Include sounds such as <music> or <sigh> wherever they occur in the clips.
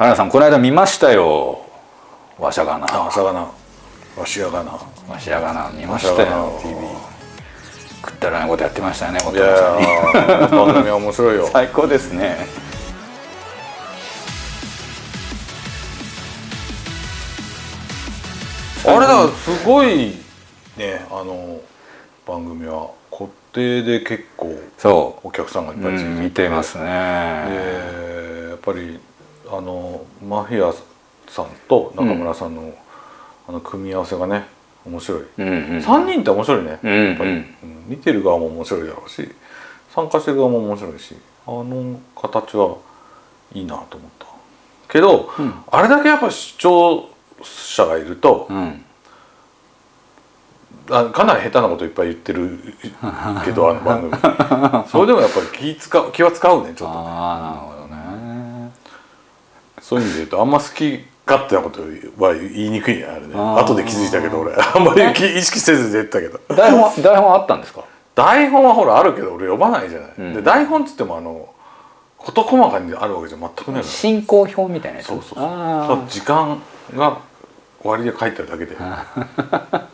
原田さんこの間見ましたよ。わしゃがな。あ朝がな。わしやがな。わしやがな。見ましたよ。TV 食ったらないことやってましたねいやー番組は面白いよ。<laughs> 最高ですね。あれだすごいねあの番組は固定で結構そお客さんがいっう、ぱいついてて、うん、見てますね、でやっぱりあのマフィアさんと中村さんの、あの組み合わせがね面白い、うんうん3人って面白いね、うんやっぱり、うん。うん見てる側も面白いだろうし参加してる側も面白いしあの形はいいなと思った。けど、うん。あれだけやっぱ視聴者がいると、うん。あかなり下手なこといっぱい言ってる <laughs> けどあの番組。それでもやっぱり気使う気は使うねちょっとねそういう意味で言うとあんま好き勝手なことは言いにくいねあれね。後で気づいたけど俺。あんまり気意識せず出てたけど。台本は台本あったんですか？台本はほらあるけど俺読まないじゃない、うん。で台本っつってもあの事細かにあるわけじゃ全くないの進行表みたいなやつ？そうそうそう。時間が割で書いてあるだけで。あ <laughs>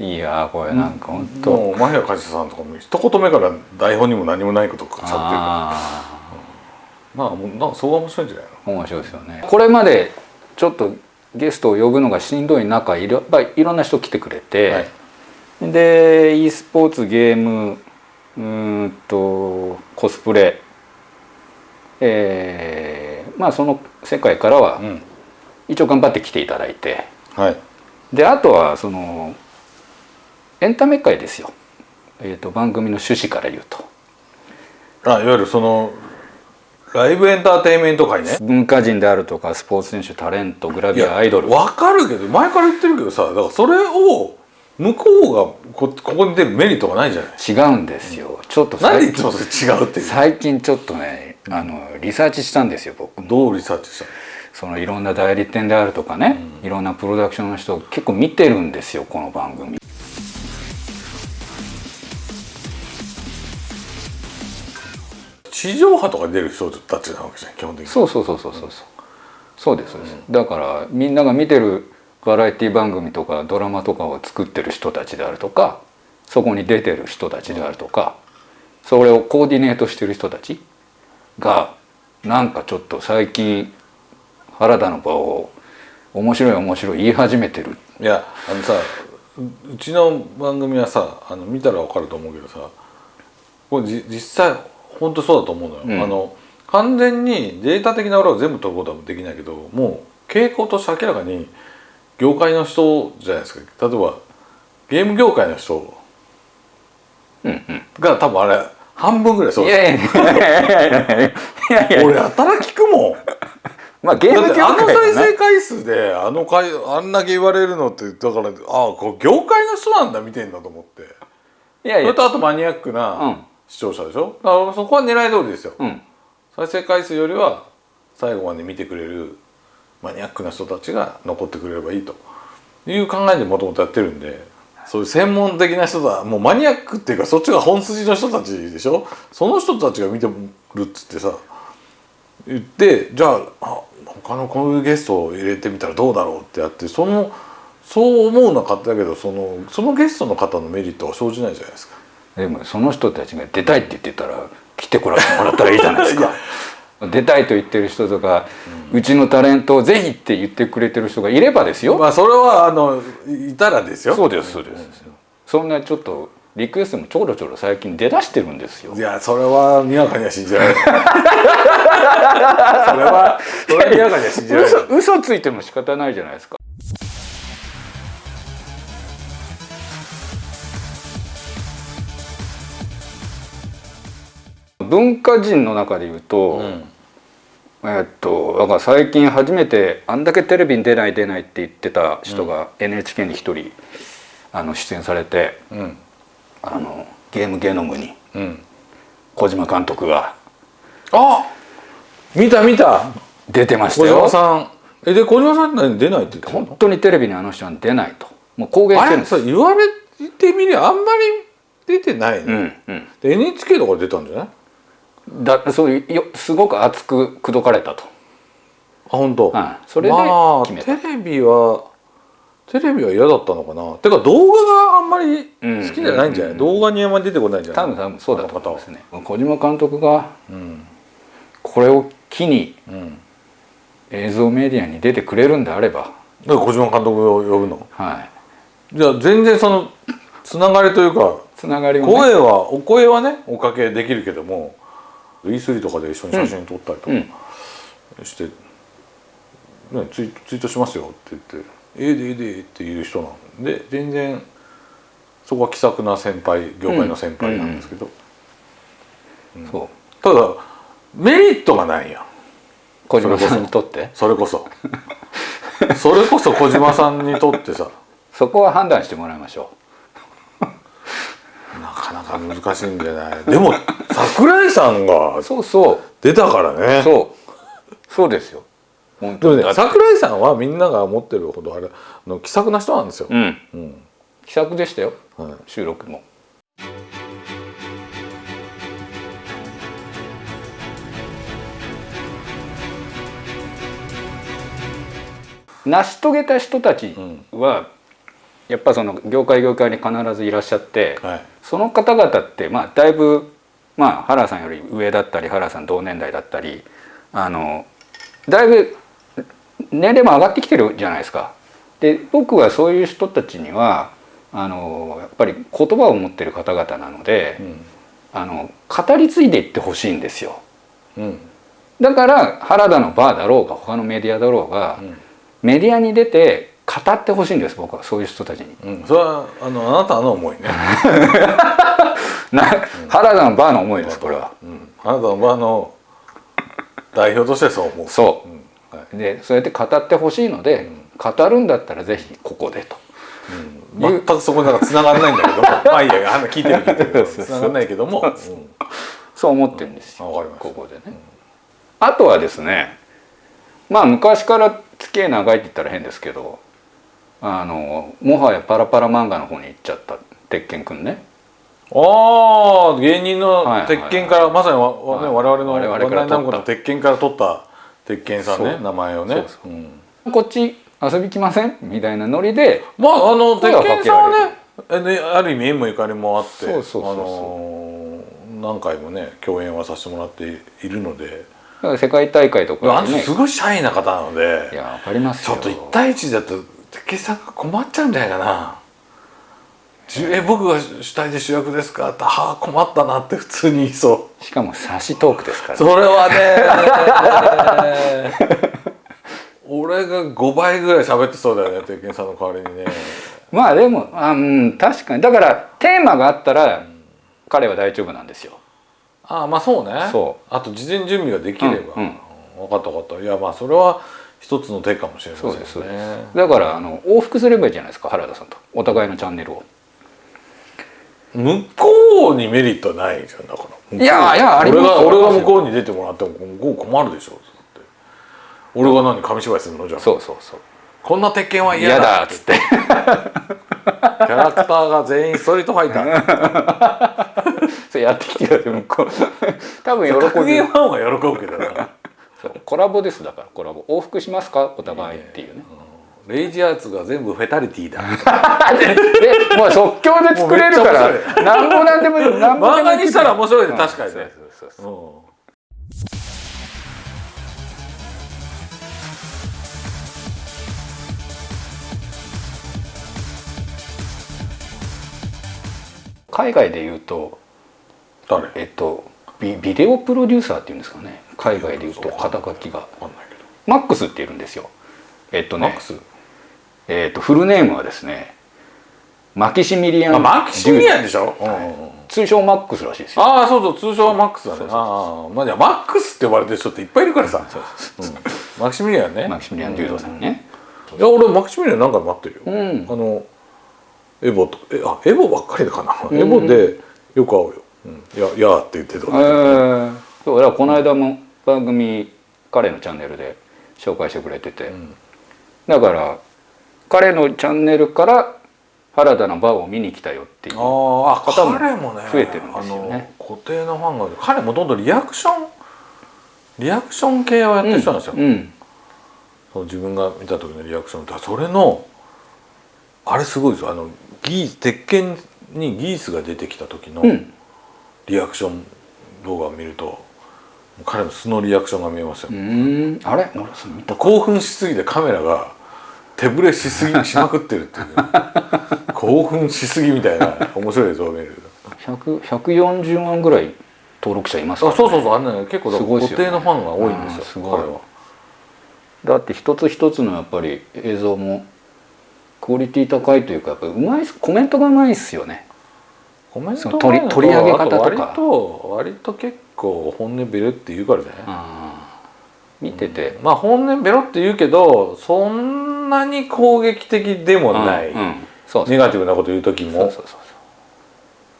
いやーこれなんか本当、もうマフィア梶田さんとかも一言目から台本にも何もないことをしゃってるか。らあまあもうなそこが面白いんじゃないの？あ面白いですよね。これまでちょっとゲストを呼ぶのがしんどい中いろいろんな人来てくれて、はい。で e スポーツゲームうーんとコスプレえーまあその世界からはうん。一応頑張って来ていただいてはい。であとはそのエンタメ界ですよ、えー、と番組の趣旨から言うと。あいわゆるそのライブエンターテインメント界ね。文化人であるとかスポーツ選手タレントグラビアアイドル。わかるけど前から言ってるけどさだからそれを向こうがこここに出るメリットがないじゃない。違うんですよ。ちょっとなんでい最つもそれ違うっていう最近ちょっとねあのリサーチしたんですよ僕。どうリサーチしたの？そのいろんな代理店であるとかね、いろんなプロダクションの人結構見てるんですよこの番組地上波とかに出る人たちなわけじゃん基本的に。そうそうそうそうそうそう。そうですそうです、だからみんなが見てるバラエティ番組とかドラマとかを作ってる人たちであるとかそこに出てる人たちであるとか、それをコーディネートしてる人たちがなんかちょっと最近原田の場を面白い面白い言い始めてる。いやあのさううちの番組はさあの見たらわかると思うけどさこれじ実際本当そうだと思うのよ、うん。あの完全にデータ的な裏を全部取ることはできないけどもう傾向として明らかに業界の人じゃないですか。例えばゲーム業界の人が多分あれ半分ぐらいそう。いですやいやいやいやいやいやいや。いや俺やたら聞くもん。まあゲーム業だってあの再生回数であの回あんだけ言われるのってだからああこう業界の人なんだ見てんだと思って。いやいや。それとあとマニアックうなん視聴者でしょ、だからそこは狙い通りですよ、うん。再生回数よりは最後まで見てくれるマニアックな人たちが残ってくれればいいと。いう考えでもともとやってるんでそういう専門的な人だもうマニアックっていうかそっちが本筋の人たちでしょ？その人たちが見てるっつってさ言ってじゃああ他のこういうゲストを入れてみたらどうだろうってやってそのそう思うのは勝手だけどそのそのゲストの方のメリットは生じないじゃないですか。でもその人たちが出たいって言ってたら来てこらもらったらいいじゃないですか。<laughs> 出たいと言ってる人とか、うちのタレントをぜひって言ってくれてる人がいればですよ、まあそれはあのいたらですよ。そうですそうです、そんなちょっとリクエストもちょろちょろ最近出だしてるんですよ。いやそれはにわかには信じられない。<laughs> それはそれはにわかには信じられない。嘘嘘ついても仕方ないじゃないですか文化人の中で言うと、えっとだから最近初めてあんだけテレビに出ない出ないって言ってた人が NHK に一人あの出演されてうんあのゲームゲノムにうん。小島監督があ見た見た。出てました小島よさん。えで小島さん出ないって言って本当にテレビにあの人は出ないともう公言してるんですさ言われてみりゃあんまり出てないね。うんうんで NHK とか出たんじゃない？だそういうよすごく熱く口説かれたと。本当、はい。それでまあ決めた。テレビはテレビは嫌だったのかな？てか動画があんまり好きじゃないんじゃない、うん。動画にあんまり出てこないんじゃない？多分多分そうだと思いますね。ね小島監督がうん。これを機にうん。映像メディアに出てくれるんであれば。だから小島監督を呼ぶの？はい。じゃあ全然そのつながりというかつながりをね。声はお声はねおかけできるけども E3 とかで一緒に写真撮ったりとかうん。して、ね、ツイツイートしますよって言って「ええでええで」っていう人なんで全然そこは気さくな先輩業界の先輩なんですけど、そう。ただメリットがないやん。小島さんにとって？それこそ。それこそ小島さんにとってさ。<laughs> そこは判断してもらいましょなかなか難しいんじゃない？<laughs> でも桜井さんがうそうそう。出たからね。そう。そうですよ。本でもにだって。桜井さんはみんなが思ってるほどあれあの気さくな人なんですよ、うん。うん。気さくでしたよ。はい。収録も。成し遂げた人たちは、やっぱその業界業界に必ずいらっしゃって、はいその方々ってまあだいぶまあ原さんより上だったり原さん同年代だったりあのだいぶ年齢も上がってきてるじゃないですか。で僕はそういう人たちにはあのやっぱり言葉を持ってる方々なので、うんあの語り継いでいってほしいんですよ。うんだから原田のバーだろうが他のメディアだろうが、うんメディアに出て語ってほしいんです僕はそういう人たちに。うん、それはあのあなたの思いね、<laughs> な原田のバーの思いですこれは。うん、あなたの場の代表としてそう思う。そう。うん。はい。でそうやって語ってほしいので、語るんだったらぜひここでと。全くそこになんか繋がんないんだけども。<laughs> まあいいやあの聞いてる聞いがんないけども、うん。そう思ってるんですよ、ここでね。あとはですね。まあ昔から付き合い長いって言ったら変ですけどあのもはやパラパラ漫画の方に行っちゃった鉄拳くんね。ああ芸人のはいはいはい。鉄拳から、まさにわ、わねはい。我々の我々から鉄拳から取った鉄拳さんね名前をね。そうそうん。こっち遊び来ません？みたいなノリでまああの鉄拳さんはねある意味縁もゆかりもあってそうそうそうそう。あのー何回もね共演はさせてもらっているので、だから世界大会とあかでね。の人すごいシャイな方なので。いやわかりますよ。ちょっと1対1だと鉄拳さんが困っちゃうんじゃないかな。え僕が主体で主役ですか？ってはあ困ったなって普通に言いそう。しかも差しトークですから、それはね <laughs> 俺が5倍ぐらい喋ってそうだよね鉄拳さんの代わりにね。まあでもあうん確かに。だからテーマがあったら彼は大丈夫なんですよ。ああまあそうね。そう。あと事前準備ができれば、うんうん。分かった分かった。いやまあそれは一つの手かもしれませんね。そうですだからあの往復すればいいじゃないですか原田さんと。お互いのチャンネルを。向こうにメリットはないじゃんだから。いやいやあります俺がよ俺が向こうに出てもらっても向こう困るでしょって。俺が何紙芝居するの？じゃあ。そうそうそう。こんな鉄拳は嫌嫌だだっつって。<laughs> キャラクターが全員ストリートファイター。<laughs> それやってきてください向こう。多分喜格びゲーファンは喜ぶけどなコラボですだからコラボ往復しますか？お互いっていうね。レイジアーツが全部フェタリティだ。<laughs> でもう即興で作れるから <laughs> なんぼなんでもなんぼでも漫画にしたら面白いねうん確かにね。そうそ海外で言うと誰？えっとビビデオプロデューサーっていうんですかね。海外で言うと肩書きが。マックスっているんですよ。えっとね。マックス？えっとフルネームはですねマキシミリアン・あマキシミリアンでしょ？デュー。ド通称マックスらしいですよ。ああそうそう通称はマックスだね。ああまあじゃあマックスって呼ばれてる人っていっぱいいるからさ。うん。マキシミリアンね。マキシミリアン・デュードさんね。いや俺マキシミリアン何回も会ってるよ、うん。あのエボとえあエボばっかりだかな、ん。エボでよく会うよ「うん、いやいや」って言ってたえーそうだからこの間も番組彼のチャンネルで紹介してくれてて、ん。だから彼のチャンネルから原田のバーを見に来たよっていうあーあ方も彼もね増えてるんですよね。あの固定のファンが彼もとんどんリアクションリアクション系をやってる人なんですよ、うんその自分が見た時のリアクションだ。からそれのあれすごいですよ。あのギース鉄拳にギースが出てきた時のうんリアクション動画を見ると彼の素のリアクションが見えますよ、あれ？俺それ見た興奮しすぎてカメラが手ぶれしすぎしまくってるっていう。<laughs> 興奮しすぎみたいな面白い映像が見える100 140万ぐらい登録者いますから、あそうそうそう。あんなね結構固定のファンが多いんですよ、うんすごい。だって一つ一つのやっぱり映像もクオリティ高いというかやっぱうまいコメントがうまいっすよねコメンその取り取り上げ方とか。割と割と結構本音ベロって言うからじゃない、あ。ー見てて、まあ本音ベロって言うけどそんなに攻撃的でもない、うんうん。そうネガティブなこと言う時も。そうそうそう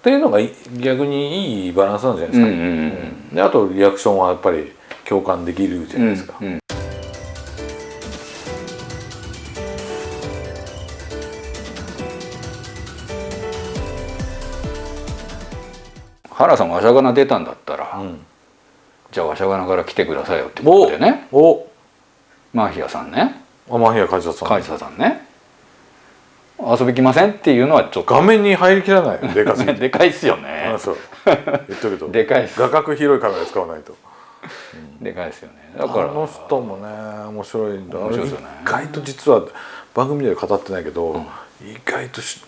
っていうのがい逆にいいバランスなんじゃないですか、うんうんうんであとリアクションはやっぱり共感できるじゃないですか、うんうん原さんわしゃがな出たんだったら、うん。じゃあわしゃがなから来てくださいよってことでね。おマーヒアさんね。アマヒア梶田さんカイサさんね。遊び来ませんっていうのはちょっと。画面に入りきらないよ。<laughs> でかすでかいっすよね。あそう。<laughs> 言っとくと。でかいっす。画角広いカメラ使わないと。<laughs> でかいっすよね。だから。あの人もね面白いんだ。面白いですよね。意外と実は番組では語ってないけど、意外とし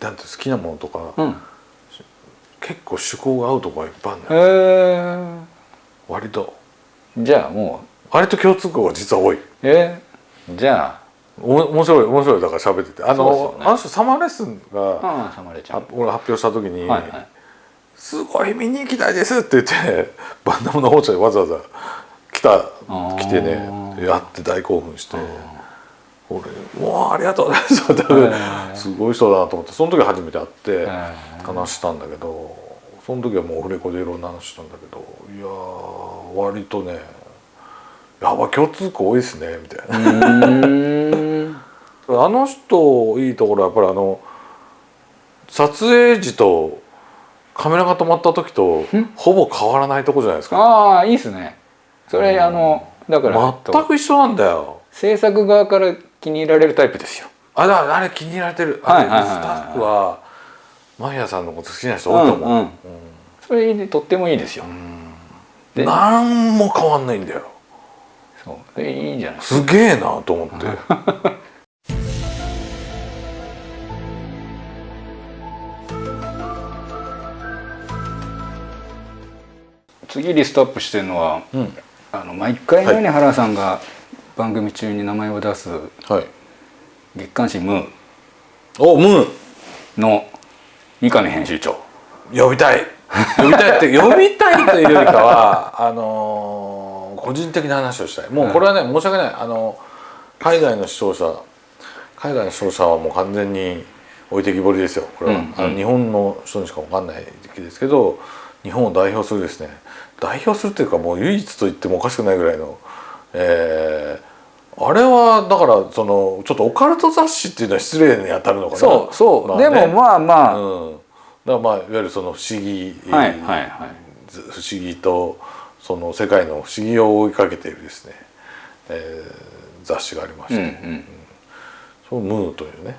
なんて好きなものとか、うん結構趣向が合うとこがいっぱいあるんだよ。割と。じゃあも割と共通項が実は多い。うえ？ーじゃお面白い面白いだから喋ってて。あの、ね。あの人サマーレッスンあが、ああサマレちゃん。あ俺発表した時に、はいはい。すごい見に行きたいですって言って <laughs> バンダムの方社にわざわざ来たー。来てねやって大興奮して俺もうありがとう。ございますすごい人だなと思ってその時初めて会って話したんだけどその時はもうオフレコでいろんな話したんだけどいやー割とねやば共通項多いですねみたいな。<laughs> あの人いいところはやっぱりあの撮影時とカメラが止まった時とほぼ変わらないとこじゃないですか。ああいいっすね。それあのだから全く一緒なんだよ。制作側から気に入られるタイプですよ。あだあれ気に入られてる。はいはいはいはいあれスタッフはマヒアさんのこと好きな人多いと思う、うんうん。それでとってもいいですよ。で何も変わんないんだよ。そう。でいいんじゃない。ですげえなと思って。<laughs> 次リストアップしてるのはうん。あの毎回のように原さんが番組中に名前を出すはい。月刊誌「ムーおムー」の三上編集長。呼びたい。呼びたいって <laughs> 呼びたいというよりかはあのー個人的な話をしたい。もうこれはね、申し訳ない。あの海外の視聴者海外の視聴者はもう完全に置いてきぼりですよ。これは、うんあの日本の人にしか分かんないですけど日本を代表するですね。代表するっていうかもう唯一と言ってもおかしくないぐらいのえーあれはだからそのちょっとオカルト雑誌っていうのは失礼に当たるのかな。そうそう、まあね。でもまあまあ、うん、だからまあいわゆるその不思議、はいはいはい。ず不思議とその世界の不思議を追いかけているですね、えー雑誌がありましうんうて、ん。その「ムー」というね。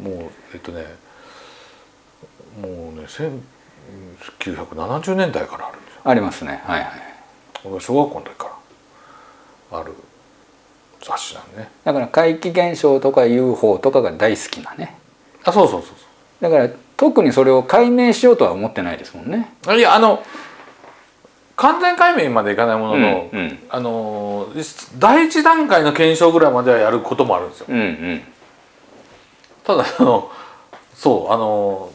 もうえっとね。もうね1970年代からあるんですよ。ありますね。はいはい。小学校の時からある雑誌なんでね。だから怪奇現象とか UFO とかが大好きなね。あそうそうそうだから特にそれを解明しようとは思ってないですもんね。いやあの完全解明までいかないものの、うんうん。あの第一段階の検証ぐらいまではやることもあるんですよ。うんうん。ただあのそうあの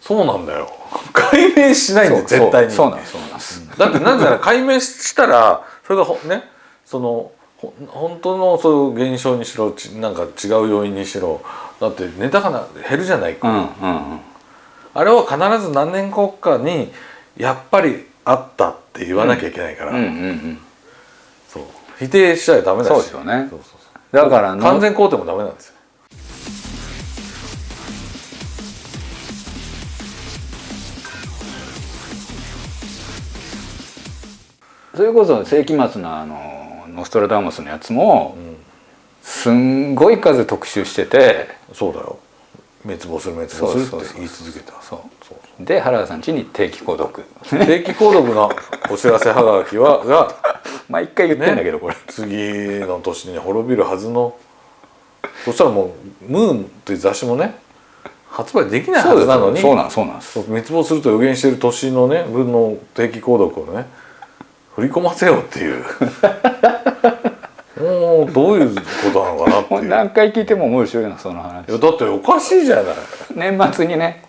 そうなんだよ。<laughs> 解明しないんだよそう絶対に。そうなんですそうなんです。だってなぜなら解明したらそれがほねそのほ本当のそういう現象にしろちなんか違う要因にしろだってネタがな減るじゃないか、うんうんうん。あれは必ず何年後かにやっぱりあったって言わなきゃいけないから、うんうんうん。そう。否定しちゃダメだし。そうですよね。だからの完全肯定もダメなんですよ。それこそ世紀末のあのノストラダムスのやつもうん。すんごい数特集しててそうだよ。滅亡する滅亡するって言い続けた。そう。で原田さん家に定期購読。定期購読のお知らせはがきは <laughs> が毎回言ってんだけどこれ。次の年に滅びるはずの。そしたらもう「ムーン」という雑誌もね発売できないはずなのにそうなんそうなんです。滅亡すると予言してる年のね分の定期購読をね振り込ませようっていう。もうどういうことなのかなっていう。い何回聞いても面白いなその話。やだっておかしいじゃない。年末にね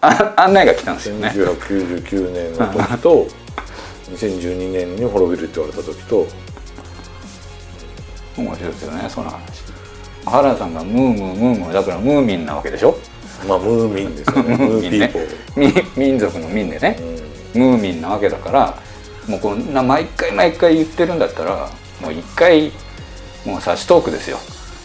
あ案内が来たんですよね。1999年の時と2012年に滅びるって言われた時と。面白いですよねその話。原田さんがムームームームーだからムーミンなわけでしょ？まあムーミンですよね。<laughs> ムーピーポー、み民族の民でね。うん。ムーミンなわけだからもうこんな毎回毎回言ってるんだったらもう一回もう差しトークですよ。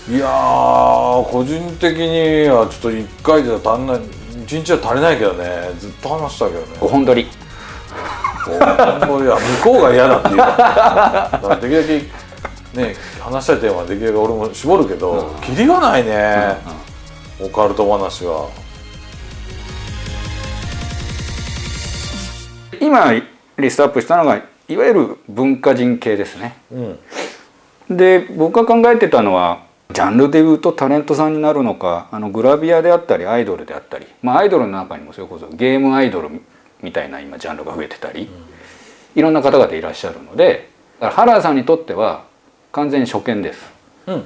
いやー個人的にはちょっと1回じゃ足んない1日は足りないけどね。ずっと話したけどね。5本撮りもう本当いや向こうが嫌だっていうからだからできるだけね話したいテーマはできるだけ俺も絞るけど、うん。キリがないね、オカルト話は。今リストアップしたのがいわゆる文化人系ですね。うん。で僕が考えてたのはジャンルで言うとタレントさんになるのかあのグラビアであったりアイドルであったり。まあアイドルの中にもそれこそゲームアイドルみたいな今ジャンルが増えてたり、いろんな方々いらっしゃるのでだから原田さんにとっては完全に初見です。うん